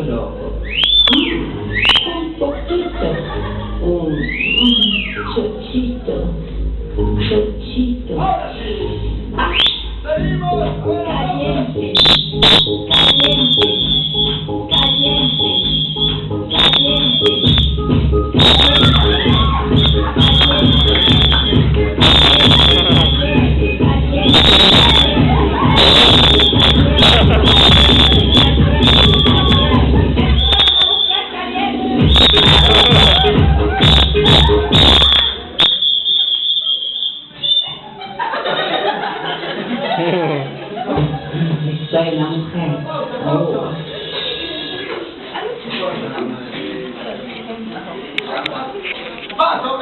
Un poquito. Un, un chochito. Un chochito. Ah, caliente. Caliente. Caliente. 在浪费，哦。